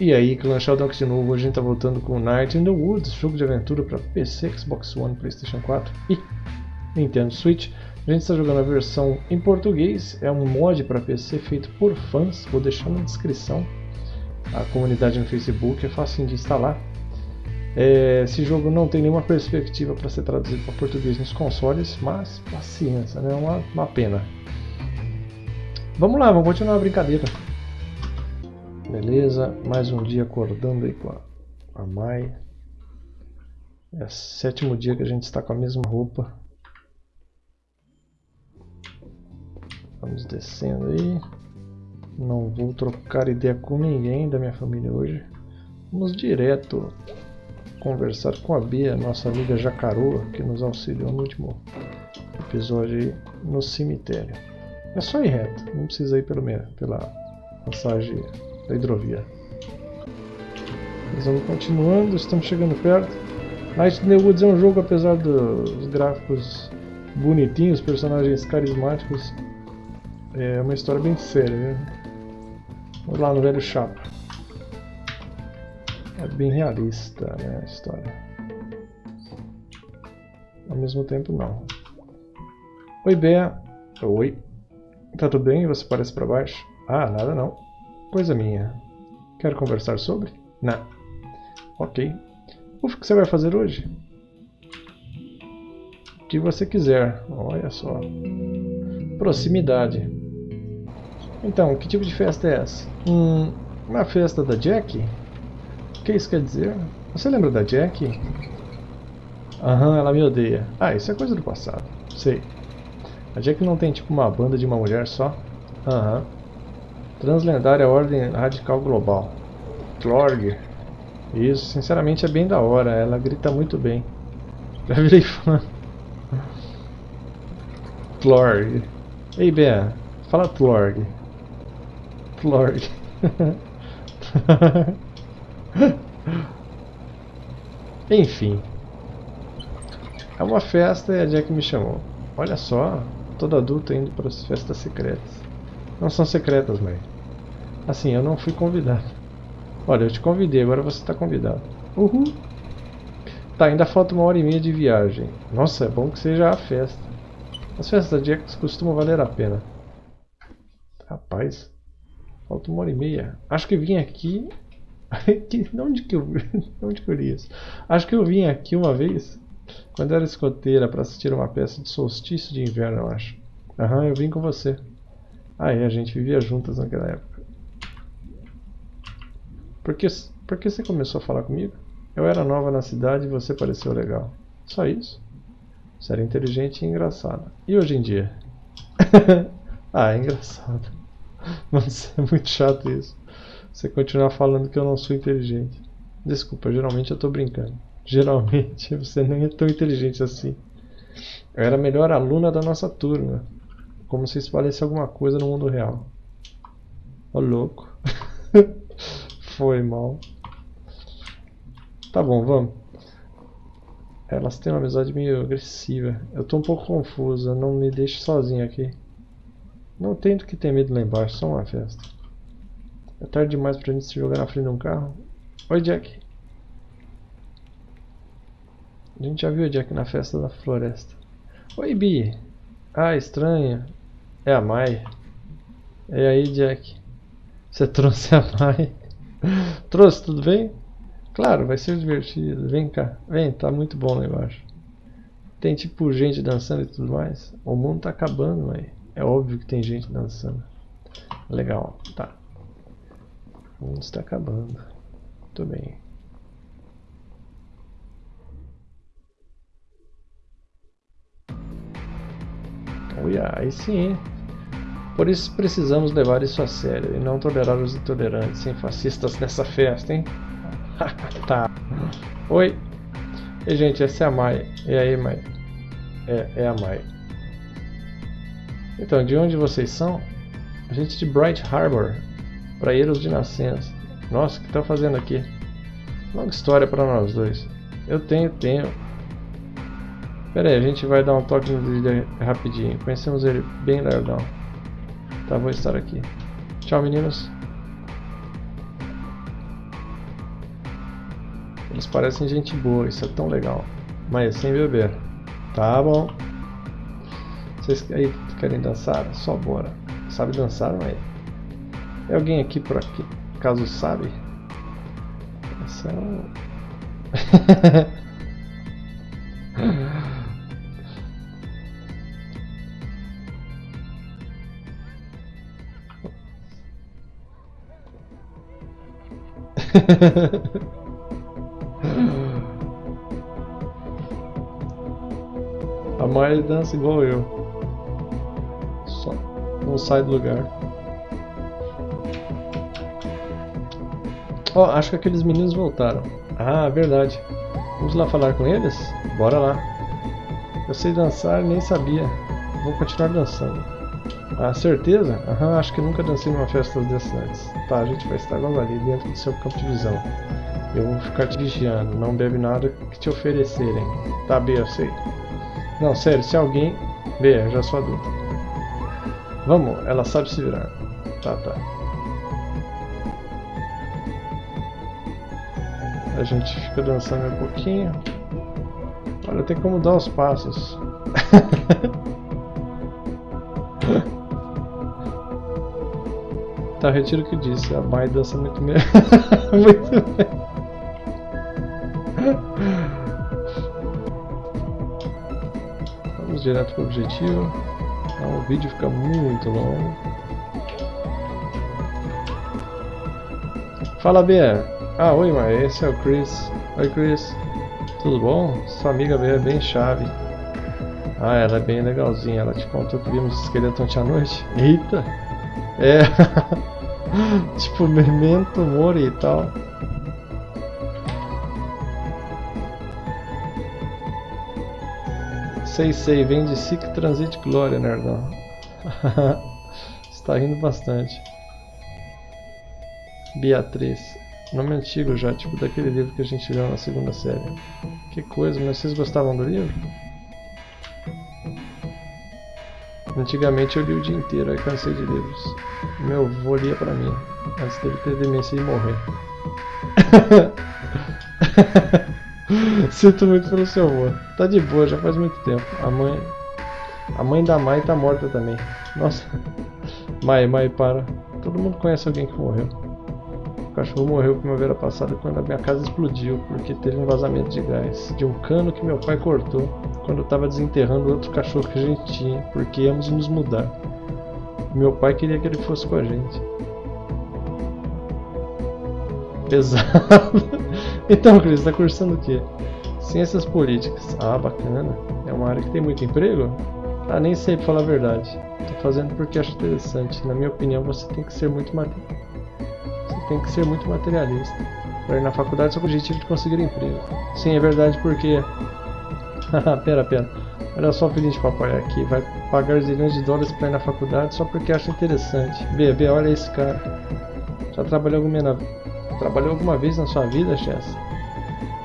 E aí, Clan Sheldon de novo, hoje a gente tá voltando com Night in the Woods, jogo de aventura para PC, Xbox One, Playstation 4 e Nintendo Switch. A gente está jogando a versão em português, é um mod para PC feito por fãs, vou deixar na descrição. A comunidade no Facebook é fácil de instalar. É, esse jogo não tem nenhuma perspectiva para ser traduzido para português nos consoles, mas paciência, né? é uma, uma pena. Vamos lá, vamos continuar a brincadeira. Beleza, mais um dia acordando aí com a, Mai. É o sétimo dia que a gente está com a mesma roupa. Vamos descendo aí. Não vou trocar ideia com ninguém da minha família hoje. Vamos direto conversar com a Bia, nossa amiga Jacaroa, que nos auxiliou no último episódio aí no cemitério. É só ir reto, não precisa ir pelo pela passagem da hidrovia. Mas vamos continuando, estamos chegando perto. Night in the Woods é um jogo, apesar dos gráficos bonitinhos, personagens carismáticos, é uma história bem séria. Né? Vamos lá no velho chapa. É bem realista né, a história. Ao mesmo tempo não. Oi, Bea. Oi. Tá tudo bem? Você parece para baixo? Ah, nada não. Coisa minha. Quer conversar sobre? Não. Ok. O que você vai fazer hoje? O que você quiser. Olha só. Proximidade. Então, que tipo de festa é essa? Hum, uma festa da Jack? O que isso quer dizer? Você lembra da Jack? Aham, ela me odeia. Ah, isso é coisa do passado. Sei. A Jack não tem tipo uma banda de uma mulher só? Aham. Translendária Ordem Radical Global. Clorg. Isso, sinceramente é bem da hora. Ela grita muito bem. Já virei fã. Tlorg. Ei, Bea. Fala Tlorg. Tlorg. Enfim. É uma festa e a Jack me chamou. Olha só, todo adulto indo para as festas secretas. Não são secretas, mãe. Assim, eu não fui convidado. Olha, eu te convidei, agora você está convidado. Uhul. Tá, ainda falta uma hora e meia de viagem. Nossa, é bom que seja a festa. As festas de Jax costumam valer a pena. Rapaz, falta uma hora e meia. Acho que vim aqui... de onde que eu, de onde que eu li isso? Acho que eu vim aqui uma vez, quando era escoteira, para assistir uma peça de solstício de inverno, eu acho. Aham, eu vim com você. É, a gente vivia juntas naquela época. Por que, por que você começou a falar comigo? Eu era nova na cidade e você pareceu legal. Só isso. Você era inteligente e engraçada. E hoje em dia? ah, é engraçado. Mas é muito chato isso. Você continuar falando que eu não sou inteligente. Desculpa, geralmente eu tô brincando. Geralmente você nem é tão inteligente assim. Eu era a melhor aluna da nossa turma. Como se isso valesse alguma coisa no mundo real. Ô louco. Foi mal. Tá bom, vamos. Elas têm uma amizade meio agressiva. Eu tô um pouco confusa. Não me deixe sozinho aqui. Não tento que ter medo lá embaixo. Só uma festa. É tarde demais pra gente se jogar na frente de um carro. Oi, Jack. A gente já viu o Jack na festa da floresta. Oi, Bi. Ah, estranho. É a Mai. E aí, Jack? Você trouxe a Mai? trouxe, tudo bem? Claro, vai ser divertido. Vem cá. Vem, tá muito bom lá embaixo. Tem tipo gente dançando e tudo mais. O mundo tá acabando, Mai. É óbvio que tem gente dançando. Legal, tá. O mundo está acabando. Muito bem. Olha, aí sim. Por isso precisamos levar isso a sério e não tolerar os intolerantes e fascistas nessa festa, hein? tá. Oi. E gente, essa é a Mai. E aí, Mai? É, é a Mai. Então, de onde vocês são? A gente de Bright Harbor, Praeiros de Nascença. Nossa, o que tá fazendo aqui? Longa história para nós dois. Eu tenho, tenho. Pera aí, a gente vai dar um toque no líder rapidinho. Conhecemos ele bem legal. Tá, vou estar aqui. Tchau, meninos. Eles parecem gente boa, isso é tão legal. Mas sem beber. Tá bom. Vocês aí querem dançar? Só bora. Sabe dançar, mas... É alguém aqui por aqui, caso sabe? Essa é um... A Maia dança igual eu. Só não sai do lugar. Ó, oh, acho que aqueles meninos voltaram. Ah, verdade. Vamos lá falar com eles? Bora lá. Eu sei dançar, nem sabia. Vou continuar dançando. Ah, certeza? Aham, acho que nunca dancei numa festa dessas antes. Tá, a gente vai estar logo ali, dentro do seu campo de visão. Eu vou ficar te vigiando, não bebe nada que te oferecerem. Tá, B, eu sei. Não, sério, se alguém... B, eu já sou adulta. Vamos, ela sabe se virar. Tá, tá. A gente fica dançando um pouquinho. Olha, tem como dar os passos. Tá, retiro o que disse. A Mai dança muito bem. muito bem. Vamos direto para o objetivo. O vídeo fica muito longo. Fala, Bia. Ah, oi, Mai. Esse é o Chris. Oi, Chris. Tudo bom? Sua amiga Bia é bem chave. Ah, ela é bem legalzinha. Ela te contou que vimos esqueleto ontem à noite? Eita! É. tipo, Memento Mori e tal. Sei, sei, vem de Sic Transit Glória, nerdão. Está rindo bastante. Beatriz. Nome antigo já, tipo daquele livro que a gente leu na segunda série. Que coisa, mas vocês gostavam do livro? Antigamente eu li o dia inteiro, aí cansei de livros. Meu avô lia pra mim, antes dele ter demência e morrer. Sinto muito pelo seu avô. Tá de boa, já faz muito tempo. A mãe. A mãe da Mai tá morta também. Nossa. Mai, Mai, para. Todo mundo conhece alguém que morreu. Cachorro morreu primavera passada quando a minha casa explodiu, porque teve um vazamento de gás. De um cano que meu pai cortou quando eu estava desenterrando outro cachorro que a gente tinha, porque íamos nos mudar. Meu pai queria que ele fosse com a gente. Pesado. então, Cris, está cursando o quê? Ciências políticas. Ah, bacana. É uma área que tem muito emprego? Ah, nem sei pra falar a verdade. Tô fazendo porque acho interessante. Na minha opinião, você tem que ser muito tem que ser muito materialista. Para ir na faculdade só com o objetivo de conseguir emprego. Sim, é verdade porque pera, pera. Olha só o pedinte papai aqui. Vai pagar zilhões de dólares pra ir na faculdade só porque acha interessante. Bebê, olha esse cara. Já trabalhou alguma, na... trabalhou alguma vez na sua vida, Chess?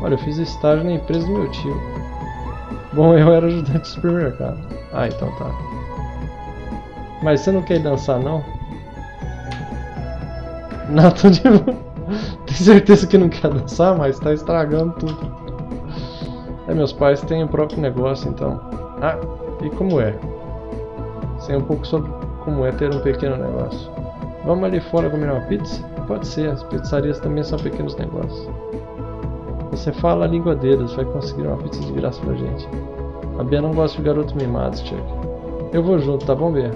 Olha, eu fiz estágio na empresa do meu tio. Bom, eu era ajudante de supermercado. Ah, então tá. Mas você não quer dançar, não? Tô de... Tem certeza que não quer dançar, mas tá estragando tudo. É, meus pais têm o próprio negócio, então. Ah, e como é? Sei um pouco sobre como é ter um pequeno negócio. Vamos ali fora comer uma pizza? Pode ser, as pizzarias também são pequenos negócios. Você fala a língua deles, vai conseguir uma pizza de graça pra gente. A Bia não gosta de garotos mimados, Chuck. Eu vou junto, tá bom, Bia?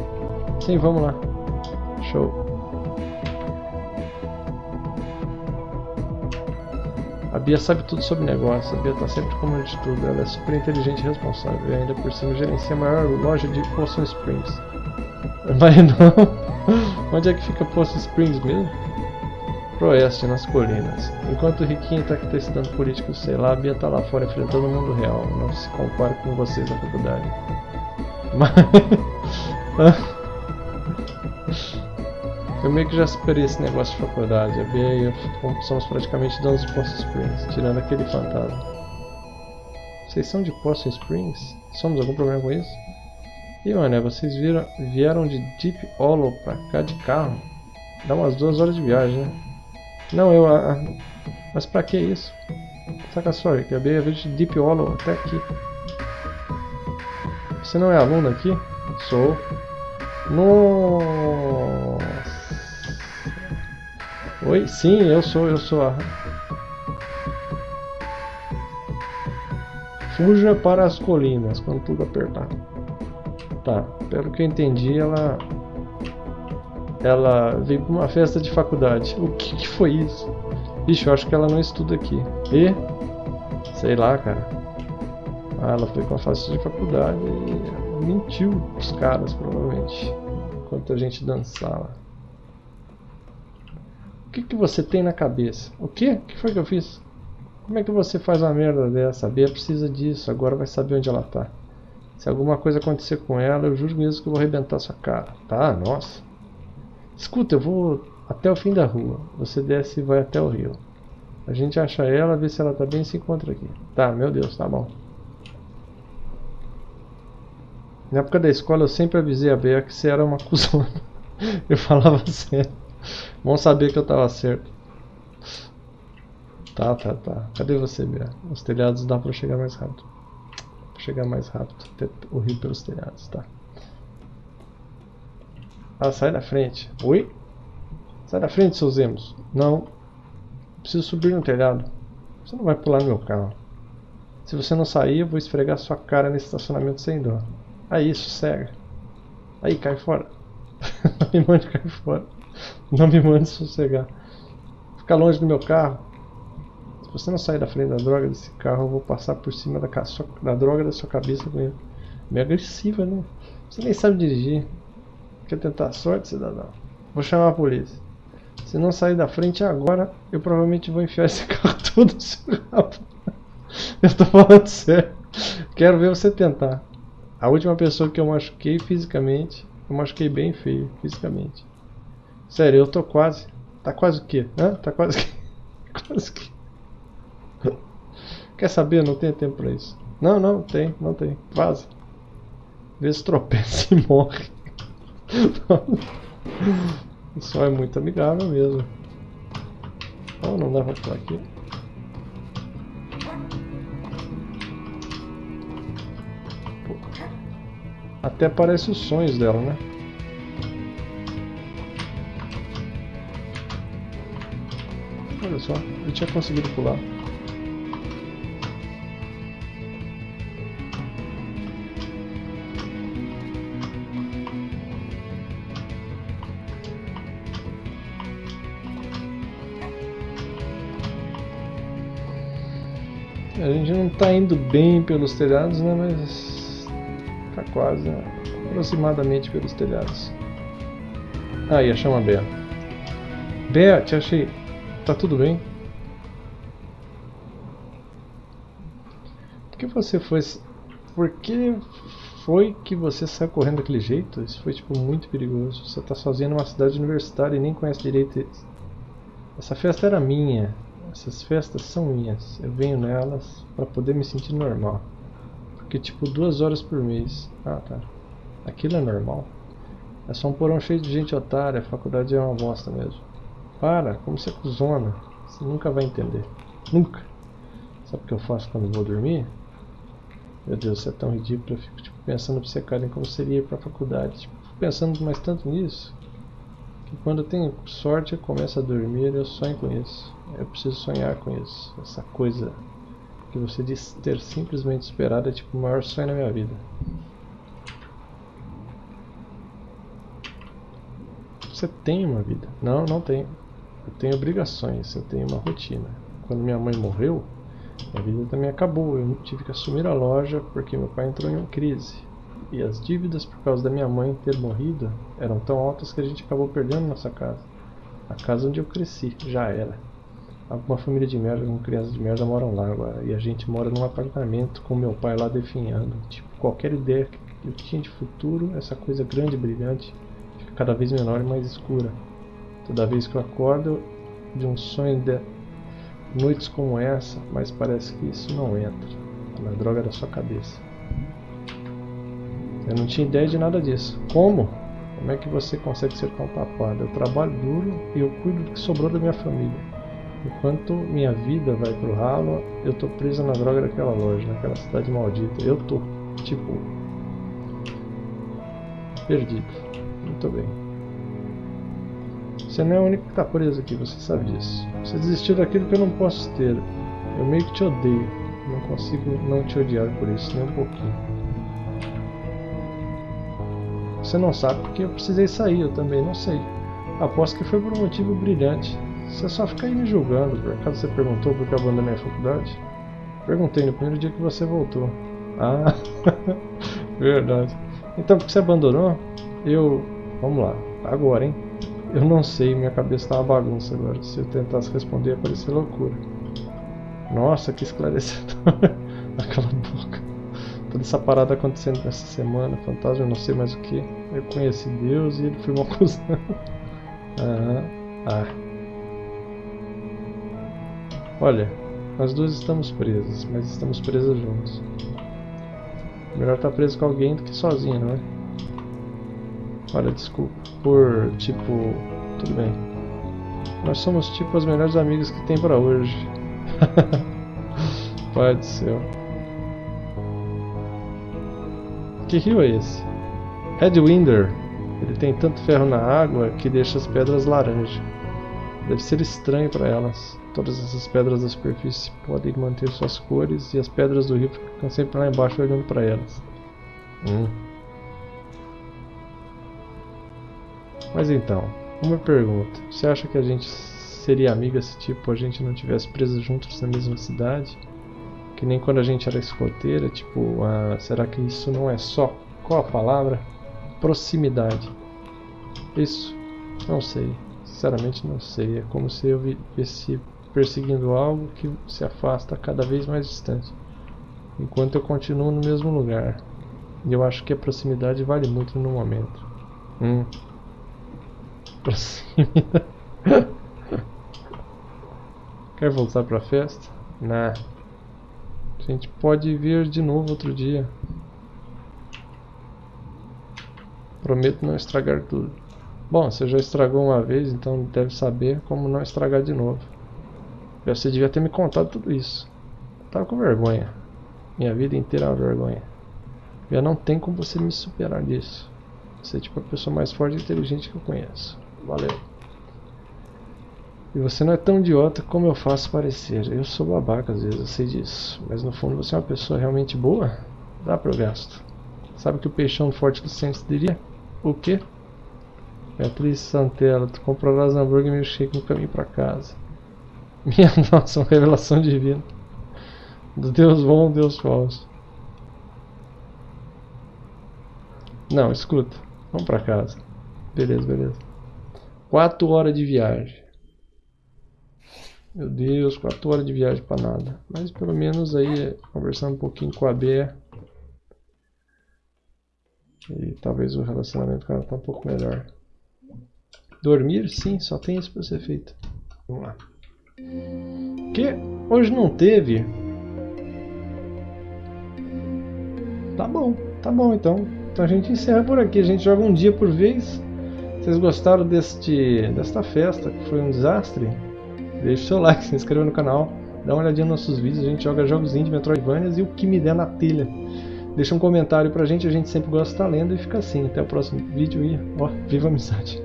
Sim, vamos lá. Show. Bia sabe tudo sobre negócio, a Bia tá sempre comando de tudo, ela é super inteligente e responsável, e ainda por cima gerencia a maior loja de Potion Springs. Mas não. Onde é que fica Potion Springs mesmo? Pro oeste, nas colinas. Enquanto o Riquinho tá aqui testando políticos, sei lá, a Bia tá lá fora enfrentando o mundo real. Não se compara com vocês na faculdade. Mas. Eu meio que já superei esse negócio de faculdade. A Bia e eu somos praticamente donos de Poço Springs, tirando aquele fantasma. Vocês são de Poço Springs? Somos algum problema com isso? E mano, vocês viram, vieram de Deep Hollow pra cá de carro? Dá umas duas horas de viagem, né? Não, eu... Ah, mas pra que isso? Saca só, que a Bea veio de Deep Hollow até aqui. Você não é aluno aqui? Sou. Nossa. Oi? Sim, eu sou, eu sou a... Fuja para as colinas, quando tudo apertar. Tá, pelo que eu entendi, ela... Ela veio para uma festa de faculdade. O que, que foi isso? Bicho, eu acho que ela não estuda aqui. E? Sei lá, cara. Ah, ela foi com a festa de faculdade e mentiu os caras, provavelmente. Enquanto a gente dançava. Que, que você tem na cabeça? O que? O que foi que eu fiz? Como é que você faz uma merda dessa? A Bia precisa disso, agora vai saber onde ela tá. Se alguma coisa acontecer com ela, eu juro mesmo que eu vou arrebentar sua cara. Tá, nossa. Escuta, eu vou até o fim da rua. Você desce e vai até o rio. A gente acha ela, vê se ela tá bem e se encontra aqui. Tá, meu Deus, tá bom. Na época da escola eu sempre avisei a Bea que você era uma cuzona. Eu falava sério. Bom saber que eu tava certo. Tá, tá, tá. Cadê você, Bea? Os telhados dá pra chegar mais rápido. Pra chegar mais rápido. Até o rio pelos telhados, tá. Ah, sai da frente. Oi? Sai da frente, seus emos. Não. Preciso subir no telhado. Você não vai pular no meu carro. Se você não sair, eu vou esfregar sua cara nesse estacionamento sem dó. Aí, sossega. Aí, cai fora. me mande cair fora. Não me mande sossegar. Fica longe do meu carro. Se você não sair da frente da droga desse carro, eu vou passar por cima da, da droga da sua cabeça com ele. Meio agressiva, né? Você nem sabe dirigir. Quer tentar a sorte, cidadão? Vou chamar a polícia. Se não sair da frente agora, eu provavelmente vou enfiar esse carro todo no seu rabo. Eu tô falando sério. Quero ver você tentar. A última pessoa que eu machuquei fisicamente, eu machuquei bem feio fisicamente. Sério, eu tô quase. Tá quase o quê? Hã? Tá quase que. quase que. Quer saber? Não tenho tempo pra isso. Não, não, tem, não tem. Vaza. Vê se tropeça e morre. o sol é muito amigável mesmo. Oh, não dá pra pular aqui. Até parece os sonhos dela, né? Olha só, eu tinha conseguido pular. A gente não está indo bem pelos telhados, né? Mas quase né? aproximadamente pelos telhados. Aí, achamos a Bea. Bea, te achei. Tá tudo bem? Por que você foi... Por que foi que você saiu correndo daquele jeito? Isso foi tipo muito perigoso. Você tá sozinho numa cidade universitária e nem conhece direito Essa festa era minha. Essas festas são minhas. Eu venho nelas para poder me sentir normal. Porque tipo duas horas por mês. Ah tá. Aquilo é normal. É só um porão cheio de gente otária, a faculdade é uma bosta mesmo. Para, como você cuzona. Você nunca vai entender. Nunca. Sabe o que eu faço quando vou dormir? Meu Deus, isso é tão ridículo. Eu fico tipo, pensando pra você, cara, em como seria ir pra faculdade. Tipo, pensando mais tanto nisso. Que quando eu tenho sorte eu começo a dormir eu sonho com isso. Eu preciso sonhar com isso. Essa coisa que você diz ter simplesmente esperado é tipo o maior sonho na minha vida. Você tem uma vida? Não, não tenho. Eu tenho obrigações, eu tenho uma rotina. Quando minha mãe morreu, a vida também acabou. Eu tive que assumir a loja porque meu pai entrou em uma crise. E as dívidas por causa da minha mãe ter morrido eram tão altas que a gente acabou perdendo nossa casa. A casa onde eu cresci, já era alguma família de merda com crianças de merda moram lá agora. E a gente mora num apartamento com meu pai lá definhando. Tipo, qualquer ideia que eu tinha de futuro, essa coisa grande e brilhante, fica cada vez menor e mais escura. Toda vez que eu acordo de um sonho de noites como essa, mas parece que isso não entra na droga da sua cabeça. Eu não tinha ideia de nada disso. Como? Como é que você consegue ser tão tapado? Eu trabalho duro e eu cuido do que sobrou da minha família. Enquanto minha vida vai pro ralo, eu tô preso na droga daquela loja, naquela cidade maldita. Eu tô, tipo, perdido. Muito bem. Você não é o único que tá preso aqui, você sabe disso. Você desistiu daquilo que eu não posso ter. Eu meio que te odeio. Não consigo não te odiar por isso, nem um pouquinho. Você não sabe porque eu precisei sair, eu também não sei. Aposto que foi por um motivo brilhante. Você só fica aí me julgando, por acaso você perguntou por que abandonei a faculdade? Perguntei no primeiro dia que você voltou. Ah, verdade. Então, por que você abandonou? Eu... Vamos lá, agora, hein? Eu não sei, minha cabeça tá uma bagunça agora. Se eu tentasse responder, ia parecer loucura. Nossa, que esclarecedor. Aquela boca. Toda essa parada acontecendo nessa semana. Fantasma, não sei mais o que. Eu conheci Deus e ele foi uma cuzão. Aham. Ah. Olha, nós duas estamos presas, mas estamos presas juntos. Melhor estar tá preso com alguém do que sozinho, não é? Olha, desculpa. Por, tipo... Tudo bem. Nós somos, tipo, as melhores amigas que tem pra hoje. Pai do céu. Que rio é esse? Headwinder. Ele tem tanto ferro na água que deixa as pedras laranja. Deve ser estranho para elas. Todas essas pedras da superfície podem manter suas cores e as pedras do rio ficam sempre lá embaixo olhando para elas. Hum. Mas então, uma pergunta. Você acha que a gente seria amiga se tipo a gente não tivesse preso juntos na mesma cidade? Que nem quando a gente era escoteira, tipo, ah, será que isso não é só? Qual a palavra? Proximidade. Isso, não sei. Sinceramente não sei. É como se eu viesse perseguindo algo que se afasta cada vez mais distante. Enquanto eu continuo no mesmo lugar. E eu acho que a proximidade vale muito no momento. Hum. Proximidade. Quer voltar pra festa? Nah. A gente pode vir de novo outro dia. Prometo não estragar tudo. Bom, você já estragou uma vez, então deve saber como não estragar de novo. Você devia ter me contado tudo isso. Eu tava com vergonha. Minha vida inteira é uma vergonha. Já não tem como você me superar disso. Você é tipo a pessoa mais forte e inteligente que eu conheço. Valeu. E você não é tão idiota como eu faço parecer. Eu sou babaca às vezes, eu sei disso. Mas no fundo você é uma pessoa realmente boa? Dá pro gasto. Sabe o que o peixão forte do centro diria? O quê? Beatriz Santella, tu comprarás hambúrguer e milkshake no caminho pra casa. Minha nossa, uma revelação divina. Do Deus bom, Deus falso. Não, escuta. Vamos pra casa. Beleza, beleza. Quatro horas de viagem. Meu Deus, quatro horas de viagem pra nada. Mas pelo menos aí, conversando um pouquinho com a Bea. E talvez o relacionamento com ela tá um pouco melhor. Dormir? Sim, só tem isso pra ser feito. Vamos lá. Que? Hoje não teve? Tá bom, tá bom então. Então a gente encerra por aqui, a gente joga um dia por vez. Vocês gostaram deste, desta festa, que foi um desastre? Deixe seu like, se inscreva no canal, dá uma olhadinha nos nossos vídeos, a gente joga jogos indie, Metroidvanias e o que me der na telha. Deixa um comentário pra gente, a gente sempre gosta de estar lendo e fica assim. Até o próximo vídeo e ó, viva a amizade!